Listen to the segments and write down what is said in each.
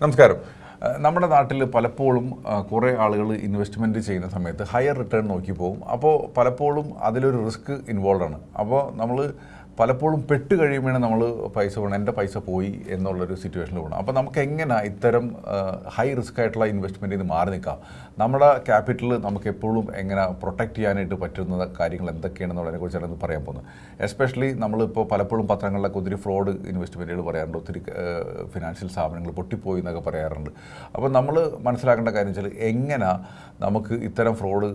നമസ്കാരം. നമ്മുടെ നാട്ടിൽ പലപ്പോഴും കുറേ ആളുകൾ ഇൻവെസ്റ്റ്മെന്റ് ചെയ്യുന്ന സമയത്ത് ഹയർ റിട്ടേൺ നോക്കി പോകും. അപ്പോൾ പലപ്പോഴും അതിലൊരു റിസ്ക് ഇൻവോൾവ് ആണ്. അപ്പോൾ നമ്മൾ പലപ്പോഴും പെട്ട് കഴിയുമ്പോഴാണ് നമ്മൾ പൈസ പോകണം എന്റെ പൈസ പോയി എന്നുള്ളൊരു സിറ്റുവേഷനിൽ പോകണം അപ്പോൾ നമുക്ക് എങ്ങനെ ഇത്തരം ഹൈ റിസ്ക് ആയിട്ടുള്ള ഇൻവെസ്റ്റ്മെന്റിൽ നിന്ന് മാറി നിൽക്കാം? നമ്മുടെ ക്യാപിറ്റൽ നമുക്ക് എപ്പോഴും എങ്ങനെ പ്രൊട്ടക്റ്റ് ചെയ്യാനായിട്ട് പറ്റുന്ന കാര്യങ്ങൾ എന്തൊക്കെയാണെന്നുള്ളതിനെ കുറിച്ചാണ് ഇന്ന് പറയാൻ പോകുന്നത് എസ്പെഷ്യലി നമ്മളിപ്പോൾ പലപ്പോഴും പത്രങ്ങളിലൊക്കെ ഒത്തിരി ഫ്രോഡ് ഇൻവെസ്റ്റ്മെന്റുകൾ പറയാറുണ്ട് ഒത്തിരി ഫിനാൻഷ്യൽ സ്ഥാപനങ്ങൾ പൊട്ടിപ്പോയി എന്നൊക്കെ പറയാറുണ്ട്. അപ്പോൾ നമ്മൾ മനസ്സിലാക്കേണ്ട കാര്യം വെച്ചാൽ എങ്ങനെ നമുക്ക് ഇത്തരം ഫ്രോഡ്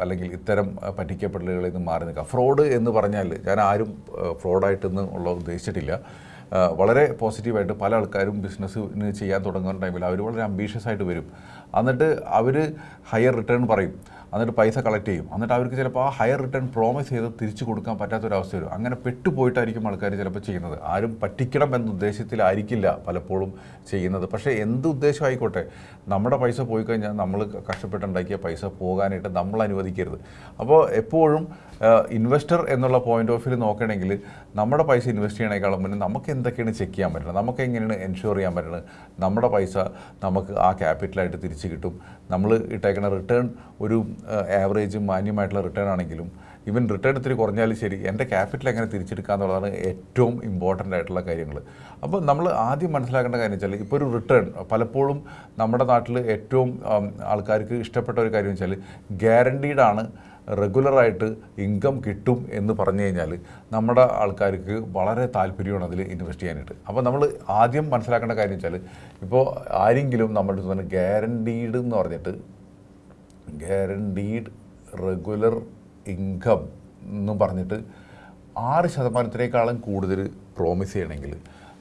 അല്ലെങ്കിൽ ഇത്തരം പറ്റിക്കപ്പെടലുകളിൽ നിന്ന് മാറി നിൽക്കാം? ഫ്രോഡ് എന്ന് പറഞ്ഞാൽ ഞാൻ ആരും ഫ്രോഡായിട്ടൊന്നും ഉള്ള ഉദ്ദേശിച്ചിട്ടില്ല. വളരെ പോസിറ്റീവായിട്ട് പല ആൾക്കാരും ബിസിനസ് ചെയ്യാൻ തുടങ്ങുന്ന ടൈമിൽ അവർ വളരെ അംബീഷ്യസ് ആയിട്ട് വരും. എന്നിട്ട് അവർ ഹയർ റിട്ടേൺ പറയും. എന്നിട്ട് പൈസ കളക്ട് ചെയ്യും. എന്നിട്ട് അവർക്ക് ചിലപ്പോൾ ആ ഹയർ റിട്ടേൺ പ്രോമിസ് ചെയ്ത് തിരിച്ചു കൊടുക്കാൻ പറ്റാത്തൊരവസ്ഥ വരും. അങ്ങനെ പെട്ടുപോയിട്ടായിരിക്കും ആൾക്കാർ ചിലപ്പോൾ ചെയ്യുന്നത്. ആരും പറ്റിക്കണം എന്ന ഉദ്ദേശത്തിലായിരിക്കില്ല പലപ്പോഴും ചെയ്യുന്നത്. പക്ഷേ എന്ത് ഉദ്ദേശം ആയിക്കോട്ടെ നമ്മുടെ പൈസ പോയി കഴിഞ്ഞാൽ നമ്മൾ കഷ്ടപ്പെട്ടുണ്ടാക്കിയ പൈസ പോകാനായിട്ട് നമ്മൾ അനുവദിക്കരുത്. അപ്പോൾ എപ്പോഴും ഇൻവെസ്റ്റർ എന്നുള്ള പോയിന്റ് ഓഫ് വ്യൂ നോക്കണമെങ്കിൽ നമ്മുടെ പൈസ ഇൻവെസ്റ്റ് ചെയ്യണേക്കാളും മുന്നേ നമുക്ക് എന്തൊക്കെയാണ് ചെക്ക് ചെയ്യാൻ പറ്റുന്നത് നമുക്ക് എങ്ങനെയാണ് എൻഷുർ ചെയ്യാൻ പറ്റുന്നത് നമ്മുടെ പൈസ നമുക്ക് ആ ക്യാപിറ്റലായിട്ട് തിരിച്ച് കിട്ടും. നമ്മൾ ഇട്ടേക്കുന്ന റിട്ടേൺ ഒരു ആവറേജ് മാന്യമായിട്ടുള്ള റിട്ടേൺ ആണെങ്കിലും ഇവൻ റിട്ടേൺ ഇത്തിരി കുറഞ്ഞാലും ശരി എന്റെ ക്യാപിറ്റൽ എങ്ങനെ തിരിച്ചെടുക്കുക എന്നുള്ളതാണ് ഏറ്റവും ഇമ്പോർട്ടന്റ് ആയിട്ടുള്ള കാര്യങ്ങൾ. അപ്പോൾ നമ്മൾ ആദ്യം മനസ്സിലാക്കേണ്ട കാര്യം വെച്ചാൽ ഇപ്പോൾ ഒരു റിട്ടേൺ പലപ്പോഴും നമ്മുടെ നാട്ടിൽ ഏറ്റവും ആൾക്കാർക്ക് ഇഷ്ടപ്പെട്ട ഒരു കാര്യം വെച്ചാൽ ഗ്യാരണ്ടീഡാണ് റെഗുലറായിട്ട് ഇൻകം കിട്ടും എന്ന് പറഞ്ഞു കഴിഞ്ഞാൽ നമ്മുടെ ആൾക്കാർക്ക് വളരെ താല്പര്യമാണ് അതിൽ ഇൻവെസ്റ്റ് ചെയ്യാനായിട്ട്. അപ്പോൾ നമ്മൾ ആദ്യം മനസ്സിലാക്കേണ്ട കാര്യം വെച്ചാൽ ഇപ്പോൾ ആരെങ്കിലും നമ്മുടെ ഗ്യാരണ്ടീഡ് എന്ന് പറഞ്ഞിട്ട് ഗ്യാരണ്ടീഡ് റെഗുലർ ഇൻകം എന്നും പറഞ്ഞിട്ട് ആറ് ശതമാനത്തിനേക്കാളും കൂടുതൽ പ്രോമിസ് ചെയ്യണമെങ്കിൽ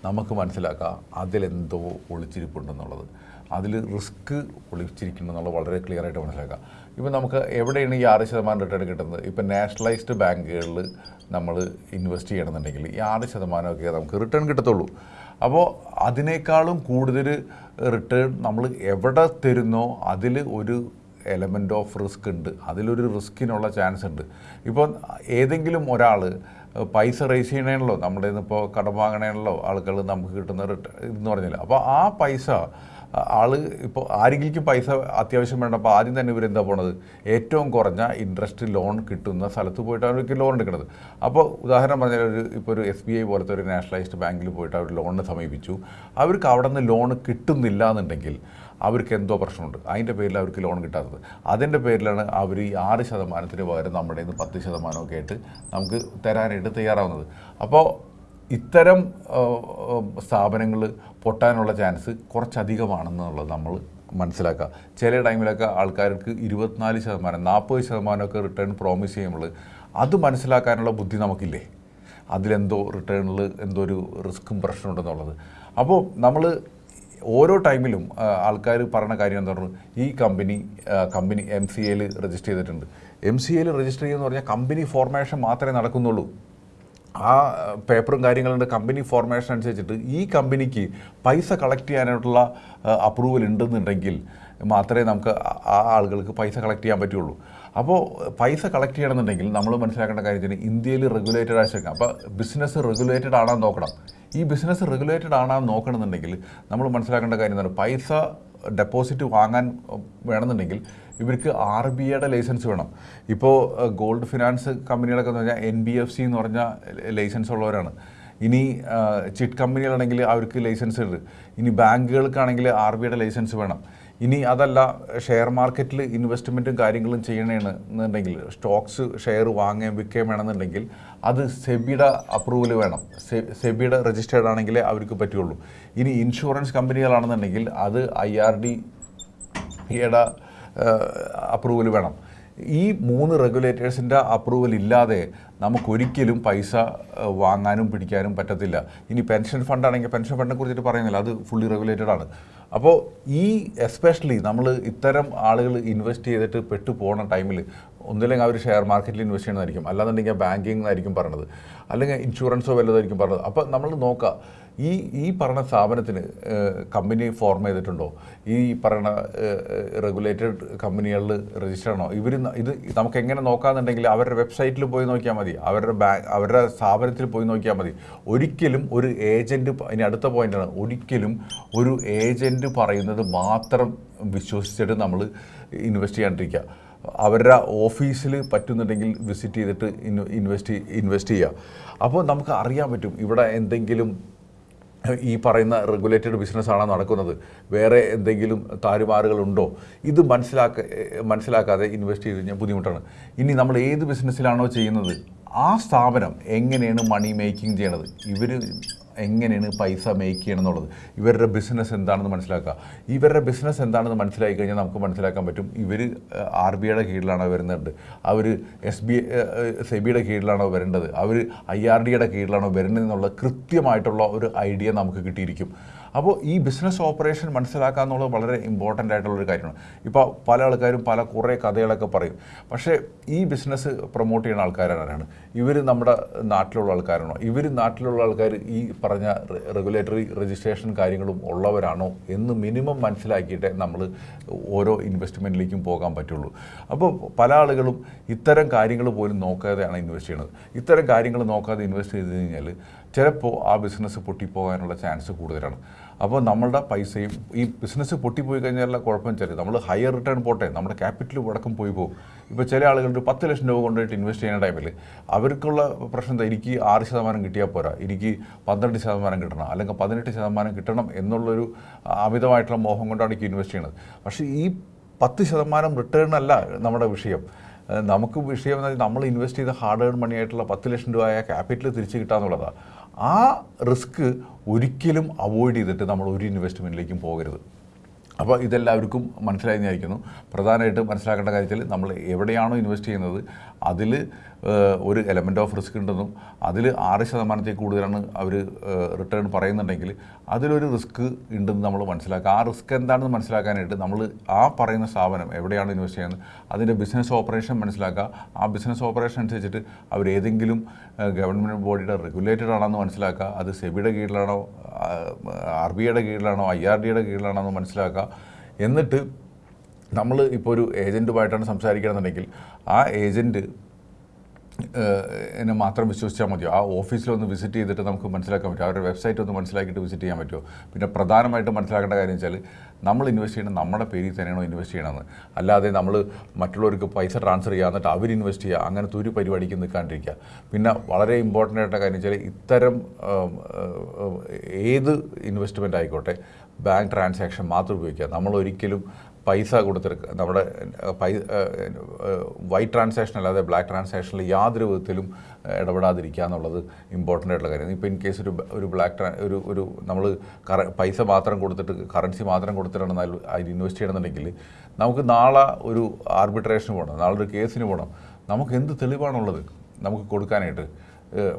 നമുക്ക് മനസ്സിലാക്കാം അതിലെന്തോ ഒളിച്ചിരിപ്പുണ്ടെന്നുള്ളത്. അതിൽ റിസ്ക് ഒളിച്ചിരിക്കുന്നുള്ളത് വളരെ ക്ലിയർ ആയിട്ട് മനസ്സിലാക്കാം. ഇപ്പം നമുക്ക് എവിടെയാണ് ഈ ആറ് ശതമാനം റിട്ടേൺ കിട്ടുന്നത്? ഇപ്പം നാഷണലൈസ്ഡ് ബാങ്കുകളിൽ നമ്മൾ ഇൻവെസ്റ്റ് ചെയ്യണമെന്നുണ്ടെങ്കിൽ ഈ ആറ് ശതമാനമൊക്കെ നമുക്ക് റിട്ടേൺ കിട്ടത്തുള്ളൂ. അപ്പോൾ അതിനേക്കാളും കൂടുതൽ റിട്ടേൺ നമ്മൾ എവിടെ തരുന്നോ അതിൽ ഒരു എലമെന്റ് ഓഫ് റിസ്ക് ഉണ്ട്. അതിലൊരു റിസ്കിനുള്ള ചാൻസ് ഉണ്ട്. ഇപ്പോൾ ഏതെങ്കിലും ഒരാൾ പൈസ റേസ് ചെയ്യണേണല്ലോ നമ്മുടെ ഇപ്പോൾ കടം വാങ്ങണേണല്ലോ ആളുകൾ നമുക്ക് കിട്ടുന്ന റിട്ടേൺ എന്ന് പറഞ്ഞില്ല. അപ്പോൾ ആ പൈസ ആൾ ഇപ്പോൾ ആരെങ്കിലും പൈസ അത്യാവശ്യം വേണ്ട അപ്പോൾ ആദ്യം തന്നെ ഇവരെന്താ പോണത്? ഏറ്റവും കുറഞ്ഞ ഇൻട്രസ്റ്റ് ലോൺ കിട്ടുന്ന സ്ഥലത്ത് പോയിട്ടാണ് അവർക്ക് ലോൺ എടുക്കുന്നത് അപ്പോൾ ഉദാഹരണം പറഞ്ഞാൽ ഒരു ഇപ്പോൾ ഒരു എസ് ബി ഐ പോലത്തെ ഒരു നാഷണലൈസ്ഡ് ബാങ്കിൽ പോയിട്ട് അവർ ലോണിന് സമീപിച്ചു. അവർക്ക് അവിടെ നിന്ന് ലോൺ കിട്ടുന്നില്ല എന്നുണ്ടെങ്കിൽ അവർക്ക് എന്തോ പ്രശ്നമുണ്ട്. അതിന്റെ പേരിൽ അവർക്ക് ലോൺ കിട്ടാത്തത്. അതിന്റെ പേരിലാണ് അവർ ഈ ആറ് ശതമാനത്തിന് പകരം നമ്മുടെ നിന്ന് പത്ത് ശതമാനമൊക്കെ ആയിട്ട് നമുക്ക് തരാനായിട്ട് തയ്യാറാവുന്നത്. അപ്പോൾ ഇത്തരം സ്ഥാപനങ്ങൾ പൊട്ടാനുള്ള ചാൻസ് കുറച്ചധികമാണെന്നുള്ളത് നമ്മൾ മനസ്സിലാക്കുക. ചില ടൈമിലൊക്കെ ആൾക്കാർക്ക് ഇരുപത്തിനാല് ശതമാനം നാൽപ്പത് ശതമാനമൊക്കെ റിട്ടേൺ പ്രോമിസ് ചെയ്യുമ്പോൾ അത് മനസ്സിലാക്കാനുള്ള ബുദ്ധി നമുക്കില്ലേ? അതിലെന്തോ റിട്ടേണിൽ എന്തോ ഒരു റിസ്ക്കും പ്രശ്നമുണ്ടെന്നുള്ളത് അപ്പോൾ നമ്മൾ ഓരോ ടൈമിലും ആൾക്കാർ പറഞ്ഞ കാര്യം എന്താ പറഞ്ഞു ഈ കമ്പനി കമ്പനി എം സി എയിൽ രജിസ്റ്റർ ചെയ്തിട്ടുണ്ട്. എം സി എയിൽ രജിസ്റ്റർ ചെയ്യുമെന്ന് പറഞ്ഞാൽ കമ്പനി ഫോർമേഷൻ മാത്രമേ നടക്കുന്നുള്ളൂ. ആ പേപ്പറും കാര്യങ്ങളുണ്ട്. കമ്പനി ഫോർമേഷൻ അനുസരിച്ചിട്ട് ഈ കമ്പനിക്ക് പൈസ കളക്ട് ചെയ്യാനായിട്ടുള്ള അപ്രൂവൽ ഉണ്ടെന്നുണ്ടെങ്കിൽ മാത്രമേ നമുക്ക് ആ- ആളുകൾക്ക് പൈസ കളക്ട് ചെയ്യാൻ പറ്റുള്ളൂ. അപ്പോൾ പൈസ കളക്ട് ചെയ്യണമെന്നുണ്ടെങ്കിൽ നമ്മൾ മനസ്സിലാക്കേണ്ട കാര്യം തന്നെ ഇന്ത്യയിൽ റെഗുലേറ്റഡ് ആയിരിക്കും അപ്പോൾ ബിസിനസ് റെഗുലേറ്റഡ് ആണെന്ന് നോക്കണം. ഈ ബിസിനസ് റെഗുലേറ്റഡ് ആണെന്ന് നോക്കണമെന്നുണ്ടെങ്കിൽ നമ്മൾ മനസ്സിലാക്കേണ്ട കാര്യം എന്താണ്? പൈസ ഡെപ്പോസിറ്റ് വാങ്ങാൻ വേണമെന്നുണ്ടെങ്കിൽ ഇവർക്ക് ആർ ബി ഐയുടെ ലൈസൻസ് വേണം. ഇപ്പോൾ ഗോൾഡ് ഫിനാൻസ് കമ്പനികളൊക്കെ എന്ന് പറഞ്ഞാൽ എൻ ബി എഫ് സി എന്ന് പറഞ്ഞ ലൈസൻസ് ഉള്ളവരാണ്. ഇനി ചിറ്റ് കമ്പനികളാണെങ്കിൽ അവർക്ക് ലൈസൻസ് ഉണ്ട്. ഇനി ബാങ്കുകൾക്കാണെങ്കിൽ ആർ ബി ഐയുടെ ലൈസൻസ് വേണം. ഇനി അതല്ല ഷെയർ മാർക്കറ്റിൽ ഇൻവെസ്റ്റ്മെന്റും കാര്യങ്ങളും ചെയ്യണമെന്ന് എന്നുണ്ടെങ്കിൽ സ്റ്റോക്സ് ഷെയർ വാങ്ങുകയും വിൽക്കുകയും വേണമെന്നുണ്ടെങ്കിൽ അത് സെബിയുടെ അപ്രൂവൽ വേണം. സെബിയുടെ രജിസ്റ്റേർഡ് ആണെങ്കിലേ അവർക്ക് പറ്റുള്ളൂ. ഇനി ഇൻഷുറൻസ് കമ്പനികളാണെന്നുണ്ടെങ്കിൽ അത് ഐ ആർ ഡി യുടെ അപ്രൂവൽ വേണം. ഈ മൂന്ന് റെഗുലേറ്റേഴ്സിന്റെ അപ്രൂവൽ ഇല്ലാതെ നമുക്കൊരിക്കലും പൈസ വാങ്ങാനും പിടിക്കാനും പറ്റത്തില്ല. ഇനി പെൻഷൻ ഫണ്ടാണെങ്കിൽ പെൻഷൻ ഫണ്ടിനെ കുറിച്ചിട്ട് പറയുന്നില്ല. അത് ഫുള്ളി റെഗുലേറ്റഡ് ആണ്. അപ്പോൾ ഈ എസ്പെഷ്യലി നമ്മൾ ഇത്തരം ആളുകൾ ഇൻവെസ്റ്റ് ചെയ്തിട്ട് പെട്ടു പോണ ടൈമിൽ ഒന്നില്ലെങ്കിൽ അവർ ഷെയർ മാർക്കറ്റിൽ ഇൻവെസ്റ്റ് ചെയ്യണമെന്നായിരിക്കും അല്ലാന്നുണ്ടെങ്കിൽ ബാങ്കിങ് ആയിരിക്കും പറഞ്ഞത്. അല്ലെങ്കിൽ ഇൻഷുറൻസോ വല്ലതായിരിക്കും പറഞ്ഞത്. അപ്പോൾ നമ്മൾ നോക്കുക ഈ ഈ പറഞ്ഞ സ്ഥാപനത്തിന് കമ്പനി ഫോം ചെയ്തിട്ടുണ്ടോ? ഈ പറയുന്ന റെഗുലേറ്റഡ് കമ്പനികളിൽ രജിസ്റ്റർ ആണോ? ഇവർ ഇത് നമുക്ക് എങ്ങനെ നോക്കാന്നുണ്ടെങ്കിൽ അവരുടെ വെബ്സൈറ്റിൽ പോയി നോക്കിയാൽ മതി. അവരുടെ ബാങ്ക് അവരുടെ സ്ഥാപനത്തിൽ പോയി നോക്കിയാൽ മതി. ഒരിക്കലും ഒരു ഏജന്റ് ഇനി അടുത്ത പോയിന്റാണ് ഒരിക്കലും ഒരു ഏജന്റ് പറയുന്നത് മാത്രം വിശ്വസിച്ചിട്ട് നമ്മൾ ഇൻവെസ്റ്റ് ചെയ്യാണ്ടിരിക്കുക. അവരുടെ ഓഫീസിൽ പറ്റുന്നുണ്ടെങ്കിൽ വിസിറ്റ് ചെയ്തിട്ട് ഇൻവെസ്റ്റ് ഇൻവെസ്റ്റ് ചെയ്യുക. അപ്പോൾ നമുക്ക് അറിയാൻ പറ്റും ഇവിടെ എന്തെങ്കിലും ഈ പറയുന്ന റെഗുലേറ്റഡ് ബിസിനസ്സാണോ നടക്കുന്നത്? വേറെ എന്തെങ്കിലും താരുമാറുകളുണ്ടോ? ഇത് മനസ്സിലാക്ക മനസ്സിലാക്കാതെ ഇൻവെസ്റ്റ് ചെയ്ത് കഴിഞ്ഞാൽ ബുദ്ധിമുട്ടാണ്. ഇനി നമ്മൾ ഏത് ബിസിനസ്സിലാണോ ചെയ്യുന്നത്? ആ സ്ഥാപനം എങ്ങനെയാണ് മണി മേക്കിംഗ് ചെയ്യണത്? ഇവർ എങ്ങനെയാണ് പൈസ മേക്ക് ചെയ്യണം എന്നുള്ളത് ഇവരുടെ ബിസിനസ് എന്താണെന്ന് മനസ്സിലാക്കുക. ഇവരുടെ ബിസിനസ് എന്താണെന്ന് മനസ്സിലാക്കി കഴിഞ്ഞാൽ നമുക്ക് മനസ്സിലാക്കാൻ പറ്റും. ഇവർ ആർ ബി ഐയുടെ കീഴിലാണോ വരുന്നത്. അവർ എസ് ബി സെബിയുടെ കീഴിലാണോ വരേണ്ടത്. അവർ ഐ ആർ ഡിയുടെ കീഴിലാണോ വരുന്നത് എന്നുള്ള കൃത്യമായിട്ടുള്ള ഒരു ഐഡിയ നമുക്ക് കിട്ടിയിരിക്കും. അപ്പോൾ ഈ ബിസിനസ് ഓപ്പറേഷൻ മനസ്സിലാക്കുക എന്നുള്ളത് വളരെ ഇമ്പോർട്ടന്റ് ആയിട്ടുള്ളൊരു കാര്യമാണ്. ഇപ്പോൾ പല ആൾക്കാരും പല കുറേ കഥകളൊക്കെ പറയും. പക്ഷേ ഈ ബിസിനസ് പ്രൊമോട്ട് ചെയ്യുന്ന ആൾക്കാരാണ് ഇവർ നമ്മുടെ നാട്ടിലുള്ള ആൾക്കാരാണോ? ഇവർ നാട്ടിലുള്ള ആൾക്കാർ ഈ പറഞ്ഞ റെഗുലേറ്ററി രജിസ്ട്രേഷൻ കാര്യങ്ങളും ഉള്ളവരാണോ എന്ന് മിനിമം മനസ്സിലാക്കിയിട്ടേ നമ്മൾ ഓരോ ഇൻവെസ്റ്റ്മെന്റിലേക്കും പോകാൻ പറ്റുള്ളൂ. അപ്പോൾ പല ആളുകളും ഇത്തരം കാര്യങ്ങൾ പോലും നോക്കാതെയാണ് ഇൻവെസ്റ്റ് ചെയ്യുന്നത്. ഇത്തരം കാര്യങ്ങൾ നോക്കാതെ ഇൻവെസ്റ്റ് ചെയ്ത് കഴിഞ്ഞാൽ ചിലപ്പോൾ ആ ബിസിനസ് പൊട്ടിപ്പോകാനുള്ള ചാൻസ് കൂടുതലാണ്. അപ്പോൾ നമ്മളുടെ പൈസയും ഈ ബിസിനസ് പൊട്ടിപ്പോയി കഴിഞ്ഞാലുള്ള കുഴപ്പം ചില നമ്മൾ ഹയർ റിട്ടേൺ പോട്ടെ നമ്മുടെ ക്യാപിറ്റൽ വടക്കം പോയി പോകും. ഇപ്പോൾ ചില ആളുകൾ ഒരു പത്ത് ലക്ഷം രൂപ കൊണ്ടുപോയിട്ട് ഇൻവെസ്റ്റ് ചെയ്യുന്ന ടൈമിൽ അവർക്കുള്ള പ്രശ്നം എന്താ? എനിക്ക് ആറ് ശതമാനം കിട്ടിയാൽ പോരാ. എനിക്ക് പന്ത്രണ്ട് ശതമാനം കിട്ടണം അല്ലെങ്കിൽ പതിനെട്ട് ശതമാനം കിട്ടണം എന്നുള്ളൊരു അമിതമായിട്ടുള്ള മോഹം കൊണ്ടാണ് എനിക്ക് ഇൻവെസ്റ്റ് ചെയ്യുന്നത്. പക്ഷേ ഈ പത്ത് ശതമാനം റിട്ടേൺ അല്ല നമ്മുടെ വിഷയം. നമുക്ക് വിഷയം നമ്മൾ ഇൻവെസ്റ്റ് ചെയ്ത ഹാർഡ് ഏൺ മണി ആയിട്ടുള്ള പത്ത് ലക്ഷം രൂപ ക്യാപിറ്റൽ തിരിച്ച് കിട്ടാന്നുള്ളതാണ് ആ റിസ്ക് ഒരിക്കലും അവോയ്ഡ് ചെയ്തിട്ട് നമ്മൾ ഒരു ഇൻവെസ്റ്റ്മെന്റിലേക്കും പോകരുത്. അപ്പോൾ ഇതെല്ലാവർക്കും മനസ്സിലായി വിചാരിക്കുന്നു. പ്രധാനമായിട്ട് മനസ്സിലാക്കേണ്ട കാര്യത്തിൽ നമ്മൾ എവിടെയാണോ ഇൻവെസ്റ്റ് ചെയ്യുന്നത് അതിൽ ഒരു എലമെന്റ് ഓഫ് റിസ്ക് ഉണ്ടെന്നും അതിൽ ആറ് ശതമാനത്തിൽ കൂടുതലാണ് അവർ റിട്ടേൺ പറയുന്നുണ്ടെങ്കിൽ അതിലൊരു റിസ്ക് ഉണ്ടെന്ന് നമ്മൾ മനസ്സിലാക്കുക. ആ റിസ്ക് എന്താണെന്ന് മനസ്സിലാക്കാനായിട്ട് നമ്മൾ ആ പറയുന്ന സ്ഥാപനം എവിടെയാണ് ഇൻവെസ്റ്റ് ചെയ്യുന്നത് അതിന്റെ ബിസിനസ് ഓപ്പറേഷൻ മനസ്സിലാക്കുക. ആ ബിസിനസ് ഓപ്പറേഷൻ അനുസരിച്ചിട്ട് അവർ ഏതെങ്കിലും ഗവൺമെന്റ് ബോഡിയുടെ റെഗുലേറ്റഡ് ആണെന്ന് മനസ്സിലാക്കുക. അത് സെബിയുടെ കീഴിലാണോ ആർ ബി ഐയുടെ കീഴിലാണോ ഐ ആർ ഡിയുടെ കീഴിലാണോ എന്ന് മനസ്സിലാക്കുക. എന്നിട്ട് നമ്മൾ ഇപ്പോൾ ഒരു ഏജന്റുമായിട്ടാണ് സംസാരിക്കുകയാണെന്നുണ്ടെങ്കിൽ ആ ഏജന്റ് എന്നെ മാത്രം വിശ്വസിച്ചാൽ മതിയോ? ആ ഓഫീസിലൊന്ന് വിസിറ്റ് ചെയ്തിട്ട് നമുക്ക് മനസ്സിലാക്കാൻ പറ്റും അവരുടെ വെബ്സൈറ്റ് ഒന്ന് മനസ്സിലാക്കിയിട്ട് വിസിറ്റ് ചെയ്യാൻ പറ്റുമോ? പിന്നെ പ്രധാനമായിട്ട് മനസ്സിലാക്കേണ്ട കാര്യം വെച്ചാൽ നമ്മൾ ഇൻവെസ്റ്റ് ചെയ്യുന്നത് നമ്മുടെ പേരിൽ തന്നെയാണോ ഇൻവെസ്റ്റ് ചെയ്യണമെന്ന്. അല്ലാതെ നമ്മൾ മറ്റുള്ളവർക്ക് പൈസ ട്രാൻസ്ഫർ ചെയ്യുക എന്നിട്ട് അവർ ഇൻവെസ്റ്റ് ചെയ്യുക അങ്ങനത്തെ ഒരു പരിപാടിക്ക് നിൽക്കാണ്ടിരിക്കുക. പിന്നെ വളരെ ഇമ്പോർട്ടന്റ് ആയിട്ട് കാര്യം വെച്ചാൽ ഇത്തരം ഏത് ഇൻവെസ്റ്റ്മെന്റ് ആയിക്കോട്ടെ ബാങ്ക് ട്രാൻസാക്ഷൻ മാത്രം ഉപയോഗിക്കുക. നമ്മൾ ഒരിക്കലും പൈസ കൊടുത്തിരിക്കുക നമ്മുടെ വൈറ്റ് ട്രാൻസാക്ഷൻ അല്ലാതെ ബ്ലാക്ക് ട്രാൻസാക്ഷനിൽ യാതൊരു വിധത്തിലും ഇടപെടാതിരിക്കുക എന്നുള്ളത് ഇമ്പോർട്ടന്റ് ആയിട്ടുള്ള കാര്യം. ഇപ്പോൾ ഇൻ കേസ് ഒരു ഒരു ബ്ലാക്ക് ഒരു ഒരു നമ്മൾ കറ പൈസ മാത്രം കൊടുത്തിട്ട് കറൻസി മാത്രം കൊടുത്തിട്ടാണ് അതിൽ ഇൻവെസ്റ്റ് ചെയ്യണമെന്നുണ്ടെങ്കിൽ നമുക്ക് നാളെ ഒരു ആർബിട്രേഷന് പോകണം നാളെ ഒരു കേസിന് പോകണം നമുക്ക് എന്ത് തെളിവാണുള്ളത് നമുക്ക് കൊടുക്കാനായിട്ട്?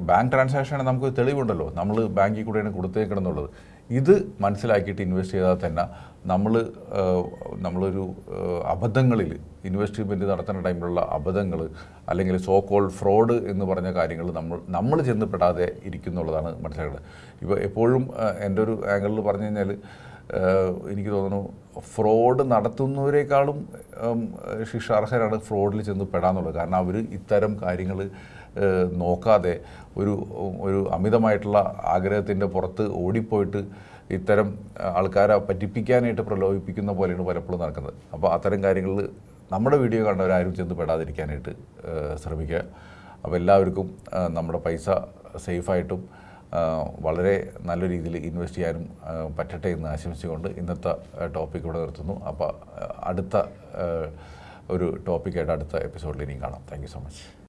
ബാങ്ക് ട്രാൻസാക്ഷൻ നമുക്ക് തെളിവുണ്ടല്ലോ. നമ്മൾ ബാങ്കിൽ കൂടെയാണ് കൊടുത്തേക്കണമെന്നുള്ളത് ഇത് മനസ്സിലാക്കിയിട്ട് ഇൻവെസ്റ്റ് ചെയ്താൽ തന്നെ നമ്മൾ നമ്മളൊരു അബദ്ധങ്ങളിൽ ഇൻവെസ്റ്റ്മെന്റ് നടത്തുന്ന ടൈമിലുള്ള അബദ്ധങ്ങൾ അല്ലെങ്കിൽ സോ കോൾ ഫ്രോഡ് എന്ന് പറഞ്ഞ കാര്യങ്ങൾ നമ്മൾ നമ്മൾ ചെന്നപ്പെടാതെ ഇരിക്കുന്നുള്ളതാണ് മനസ്സിലാക്കേണ്ടത്. ഇപ്പോൾ എപ്പോഴും എന്റെ ഒരു ആംഗിളിൽ പറഞ്ഞു കഴിഞ്ഞാൽ എനിക്ക് തോന്നുന്നു ഫ്രോഡ് നടത്തുന്നവരെക്കാളും ശിക്ഷാർഹരാണ് ഫ്രോഡിൽ ചെന്ന് പെടാന്നുള്ളത്. കാരണം അവർ ഇത്തരം കാര്യങ്ങൾ നോക്കാതെ ഒരു ഒരു അമിതമായിട്ടുള്ള ആഗ്രഹത്തിന്റെ പുറത്ത് ഓടിപ്പോയിട്ട് ഇത്തരം ആൾക്കാരെ പറ്റിപ്പിക്കാനായിട്ട് പ്രലോഭിപ്പിക്കുന്ന പോലെയാണ് പലപ്പോഴും നടക്കുന്നത്. അപ്പോൾ അത്തരം കാര്യങ്ങളിൽ നമ്മുടെ വീഡിയോ കണ്ടവരാരും ചെന്ന് പെടാതിരിക്കാനായിട്ട് ശ്രമിക്കുക. അപ്പോൾ എല്ലാവർക്കും നമ്മുടെ പൈസ സേഫായിട്ടും വളരെ നല്ല രീതിയിൽ ഇൻവെസ്റ്റ് ചെയ്യാനും പറ്റട്ടെ എന്ന് ആശംസിച്ചുകൊണ്ട് ഇന്നത്തെ ടോപ്പിക് ഇവിടെ നിർത്തുന്നു. അപ്പോൾ അടുത്ത ഒരു ടോപ്പിക്കായിട്ട് അടുത്ത എപ്പിസോഡിൽ ഇനിയും കാണാം. Thank so much.